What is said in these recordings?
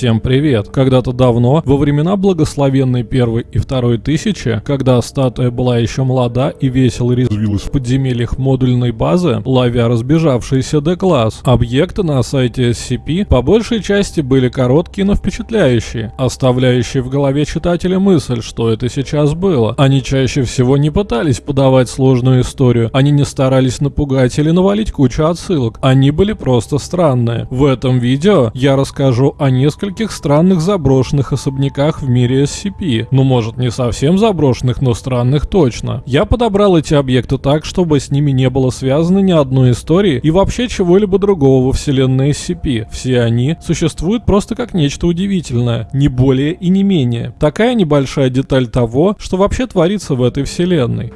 Всем привет! Когда-то давно, во времена благословенной первой и второй тысячи, когда статуя была еще молода и весело резвилась в подземельях модульной базы, ловя разбежавшийся D-класс, объекты на сайте SCP по большей части были короткие, но впечатляющие, оставляющие в голове читателя мысль, что это сейчас было. Они чаще всего не пытались подавать сложную историю, они не старались напугать или навалить кучу отсылок, они были просто странные. В этом видео я расскажу о нескольких странных заброшенных особняках в мире SCP. Ну, может, не совсем заброшенных, но странных точно. Я подобрал эти объекты так, чтобы с ними не было связано ни одной истории и вообще чего-либо другого во вселенной SCP. Все они существуют просто как нечто удивительное, не более и не менее. Такая небольшая деталь того, что вообще творится в этой вселенной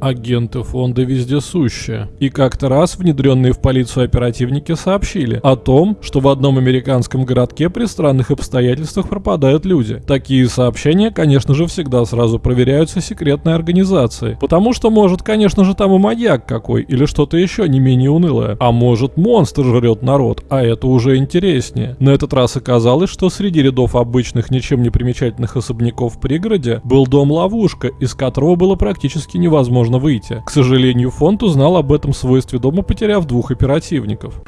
агенты фонда вездесущие. И как-то раз внедренные в полицию оперативники сообщили о том, что в одном американском городке при странных обстоятельствах пропадают люди. Такие сообщения, конечно же, всегда сразу проверяются секретной организацией. Потому что может, конечно же, там и маньяк какой, или что-то еще не менее унылое. А может, монстр жрет народ, а это уже интереснее. На этот раз оказалось, что среди рядов обычных ничем не примечательных особняков в пригороде был дом-ловушка, из которого было практически невозможно можно выйти. К сожалению, фонд узнал об этом свойстве дома, потеряв двух оперативников.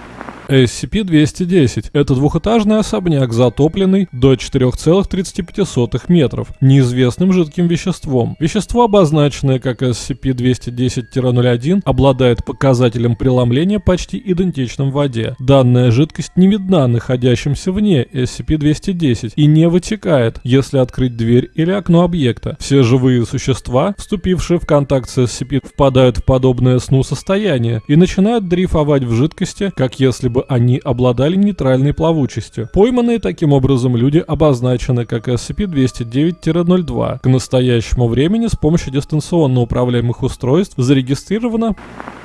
SCP-210 – это двухэтажный особняк, затопленный до 4,35 метров неизвестным жидким веществом. Вещество, обозначенное как SCP-210-01, обладает показателем преломления почти идентичным воде. Данная жидкость не видна находящимся вне SCP-210 и не вытекает, если открыть дверь или окно объекта. Все живые существа, вступившие в контакт с SCP, впадают в подобное сну состояние и начинают дрейфовать в жидкости, как если бы чтобы они обладали нейтральной плавучестью. Пойманные таким образом люди обозначены как SCP-209-02. К настоящему времени с помощью дистанционно управляемых устройств зарегистрировано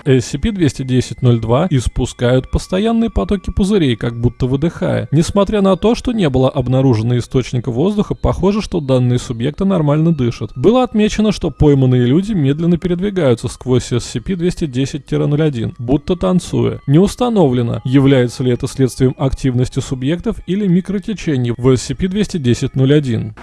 SCP-210-02 испускают постоянные потоки пузырей, как будто выдыхая. Несмотря на то, что не было обнаружено источника воздуха, похоже, что данные субъекты нормально дышат. Было отмечено, что пойманные люди медленно передвигаются сквозь SCP-210-01, будто танцуя. Не установлено, является ли это следствием активности субъектов или микротечений в SCP-210-01.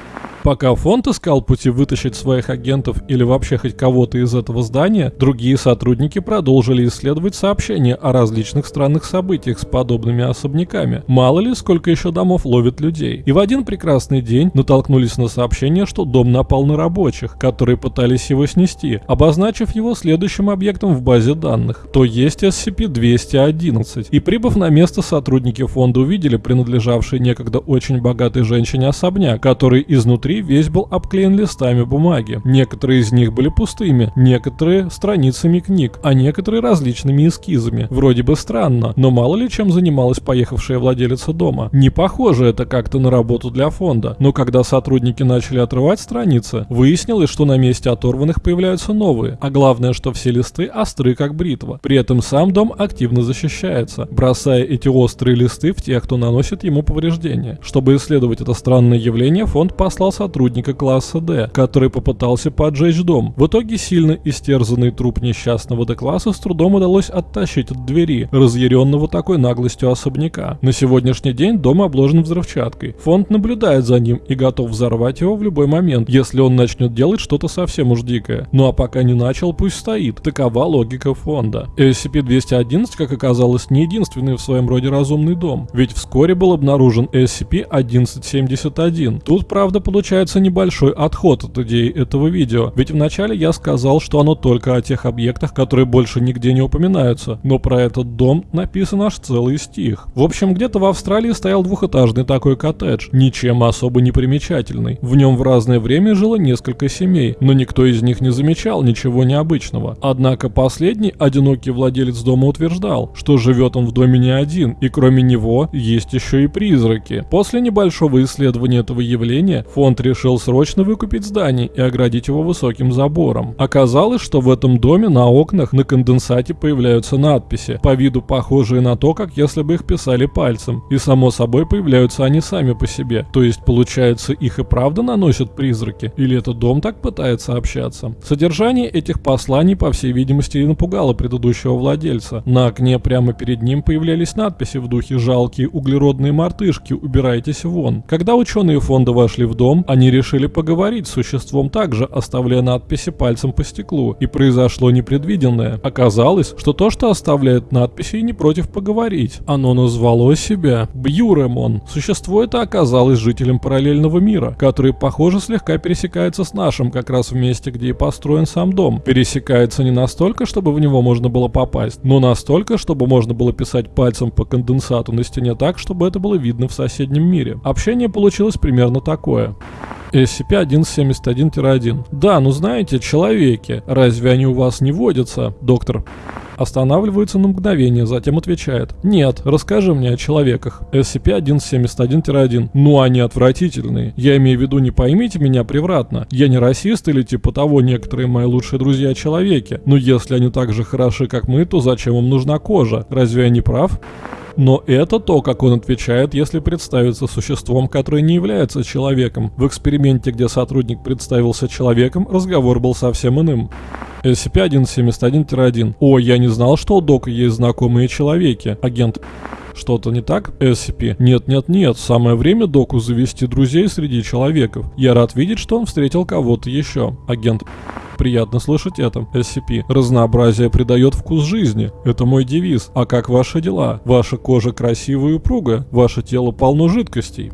Пока фонд искал пути вытащить своих агентов или вообще хоть кого-то из этого здания, другие сотрудники продолжили исследовать сообщения о различных странных событиях с подобными особняками. Мало ли, сколько еще домов ловит людей. И в один прекрасный день натолкнулись на сообщение, что дом напал на рабочих, которые пытались его снести, обозначив его следующим объектом в базе данных, то есть SCP-211. И прибыв на место, сотрудники фонда увидели принадлежавший некогда очень богатой женщине особняк, который изнутри внутри весь был обклеен листами бумаги. Некоторые из них были пустыми, некоторые страницами книг, а некоторые различными эскизами. Вроде бы странно, но мало ли чем занималась поехавшая владелица дома. Не похоже это как-то на работу для фонда, но когда сотрудники начали отрывать страницы, выяснилось, что на месте оторванных появляются новые, а главное, что все листы остры как бритва. При этом сам дом активно защищается, бросая эти острые листы в тех, кто наносит ему повреждения. Чтобы исследовать это странное явление, фонд послал сотрудника класса D, который попытался поджечь дом. В итоге сильно истерзанный труп несчастного D-класса с трудом удалось оттащить от двери, разъяренного такой наглостью особняка. На сегодняшний день дом обложен взрывчаткой. Фонд наблюдает за ним и готов взорвать его в любой момент, если он начнет делать что-то совсем уж дикое. Ну а пока не начал, пусть стоит. Такова логика фонда. SCP-211, как оказалось, не единственный в своем роде разумный дом. Ведь вскоре был обнаружен SCP-1171. Тут, правда, получилось получается небольшой отход от идеи этого видео, ведь вначале я сказал, что оно только о тех объектах, которые больше нигде не упоминаются, но про этот дом написан аж целый стих. В общем, где-то в Австралии стоял двухэтажный такой коттедж, ничем особо не примечательный. В нем в разное время жило несколько семей, но никто из них не замечал ничего необычного. Однако последний, одинокий владелец дома утверждал, что живет он в доме не один, и кроме него есть еще и призраки. После небольшого исследования этого явления, фонд Решил срочно выкупить здание и оградить его высоким забором. Оказалось, что в этом доме на окнах на конденсате появляются надписи, по виду похожие на то, как если бы их писали пальцем. И само собой появляются они сами по себе. То есть получается их и правда наносят призраки? Или этот дом так пытается общаться? Содержание этих посланий, по всей видимости, и напугало предыдущего владельца. На окне прямо перед ним появлялись надписи в духе «Жалкие углеродные мартышки, убирайтесь вон». Когда ученые фонда вошли в дом, они решили поговорить с существом также, оставляя надписи пальцем по стеклу. И произошло непредвиденное. Оказалось, что то, что оставляет надписи, не против поговорить. Оно назвало себя Бьюремон. Существо это оказалось жителем параллельного мира, который, похоже, слегка пересекается с нашим, как раз в месте, где и построен сам дом. Пересекается не настолько, чтобы в него можно было попасть, но настолько, чтобы можно было писать пальцем по конденсату на стене так, чтобы это было видно в соседнем мире. Общение получилось примерно такое. SCP-1171-1. Да, ну знаете, человеки, разве они у вас не водятся, доктор? Останавливается на мгновение, затем отвечает. Нет, расскажи мне о человеках. SCP-1171-1. Ну они отвратительные. Я имею в виду, не поймите меня превратно. Я не расист или типа того, некоторые мои лучшие друзья человеки. Но если они так же хороши, как мы, то зачем им нужна кожа? Разве я не прав? Но это то, как он отвечает, если представиться существом, которое не является человеком. В эксперименте, где сотрудник представился человеком, разговор был совсем иным. SCP-1171-1. О, я не знал, что у Дока есть знакомые человеки. Агент. Что-то не так, SCP? Нет-нет-нет, самое время Доку завести друзей среди человеков. Я рад видеть, что он встретил кого-то еще. Агент приятно слышать это. SCP. Разнообразие придает вкус жизни. Это мой девиз. А как ваши дела? Ваша кожа красивая и упругая. Ваше тело полно жидкостей.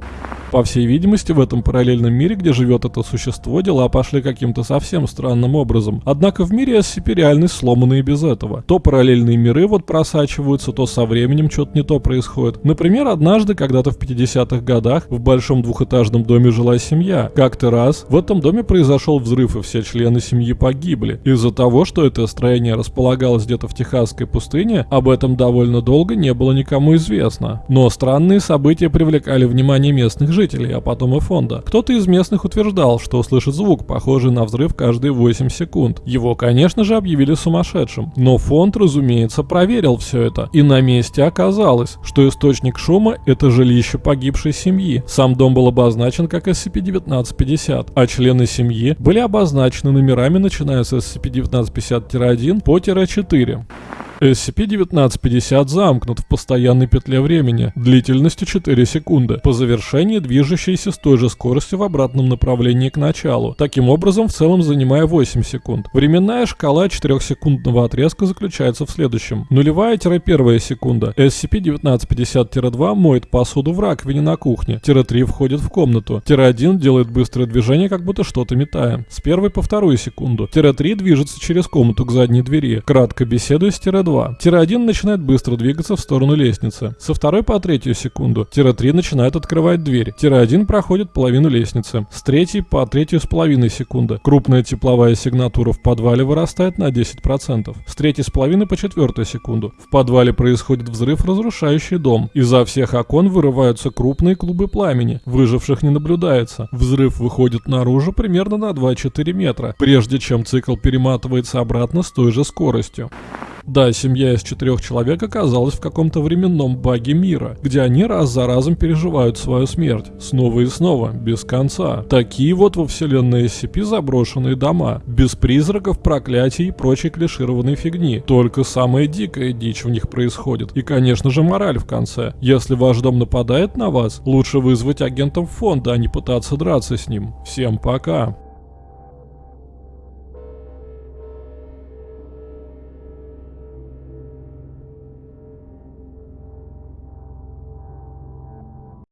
По всей видимости, в этом параллельном мире, где живет это существо, дела пошли каким-то совсем странным образом. Однако в мире SCP реальность сломана и без этого. То параллельные миры вот просачиваются, то со временем что-то не то происходит. Например, однажды, когда-то в 50-х годах, в большом двухэтажном доме жила семья. Как-то раз в этом доме произошел взрыв, и все члены семьи погибли. Из-за того, что это строение располагалось где-то в Техасской пустыне, об этом довольно долго не было никому известно. Но странные события привлекали внимание местных жителей, а потом и фонда. Кто-то из местных утверждал, что услышит звук, похожий на взрыв каждые 8 секунд. Его, конечно же, объявили сумасшедшим. Но фонд, разумеется, проверил все это. И на месте оказалось, что источник шума – это жилище погибшей семьи. Сам дом был обозначен как SCP-1950, а члены семьи были обозначены номерами, начиная с SCP-1950-1 по 4. SCP-1950 замкнут в постоянной петле времени длительностью 4 секунды, по завершении движущейся с той же скоростью в обратном направлении к началу, таким образом в целом занимая 8 секунд. Временная шкала 4-секундного отрезка заключается в следующем. Нулевая-первая секунда. SCP-1950-2 моет посуду в раковине на кухне. Тире 3 входит в комнату. Тире 1 делает быстрое движение, как будто что-то метая. С первой по вторую секунду. Тире 3 движется через комнату к задней двери. Кратко беседуя с Тире 2. Тире 1 начинает быстро двигаться в сторону лестницы. Со второй по третью секунду. Тире 3 начинает открывать дверь. Тире 1 проходит половину лестницы. С третьей по третью с половиной секунды. Крупная тепловая сигнатура в подвале вырастает на 10%. С третьей с половиной по четвертую секунду. В подвале происходит взрыв, разрушающий дом. Изо всех окон вырываются крупные клубы пламени. Выживших не наблюдается. Взрыв выходит наружу примерно на 2-4 метра, прежде чем цикл перематывается обратно с той же скоростью. Да, семья из четырех человек оказалась в каком-то временном баге мира, где они раз за разом переживают свою смерть, снова и снова, без конца. Такие вот во вселенной SCP заброшенные дома, без призраков, проклятий и прочей клишированной фигни. Только самая дикая дичь в них происходит. И, конечно же, мораль в конце. Если ваш дом нападает на вас, лучше вызвать агентов фонда, а не пытаться драться с ним. Всем пока.